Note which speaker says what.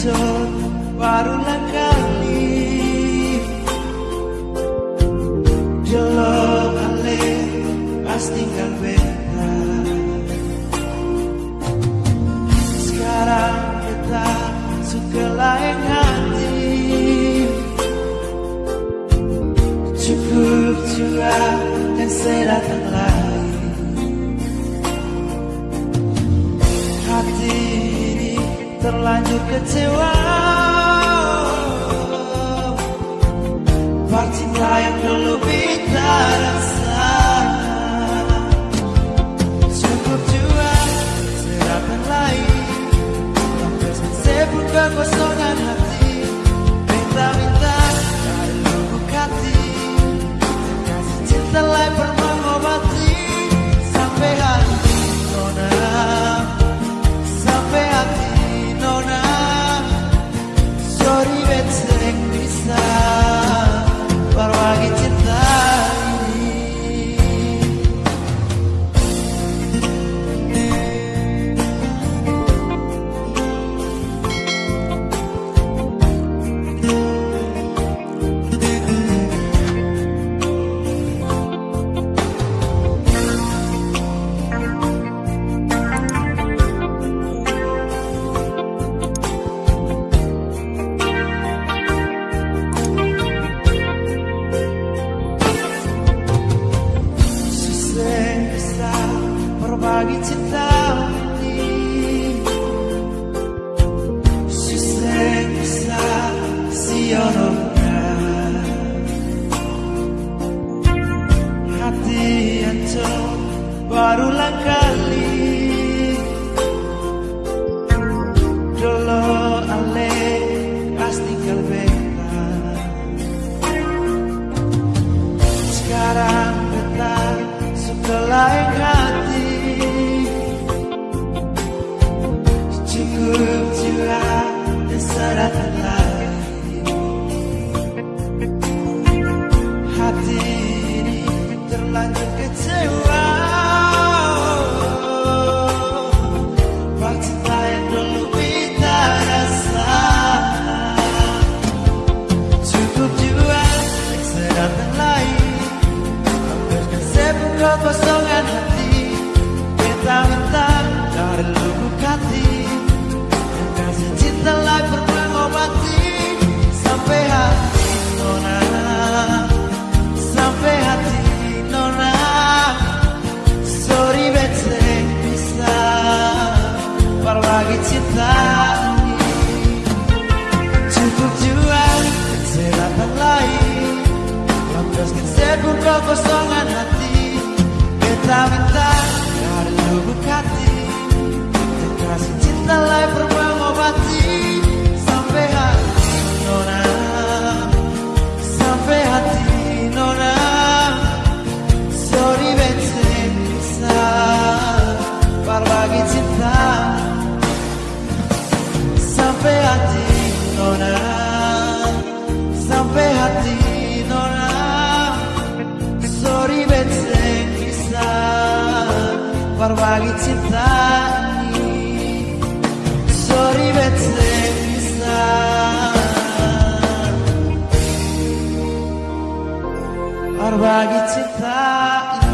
Speaker 1: muncul barulah kami Jelo ale pastikan beda. Sekarang kita suka lain hati. Cukup curah dan saya datang untuk kecewa. Partilah yang dulu kita rasakan Cukup jua serapan lain. Yang sesebut kekosongan hati. Minta-minta dari buka hati. Kasih cinta lain pernah mengobati berbagi cinta ini. Susah bisa siorongkan Hati yang barulah kali. Dolo ale pasti kalbeta Sekarang سرق العافية حبيبي. Arba gittik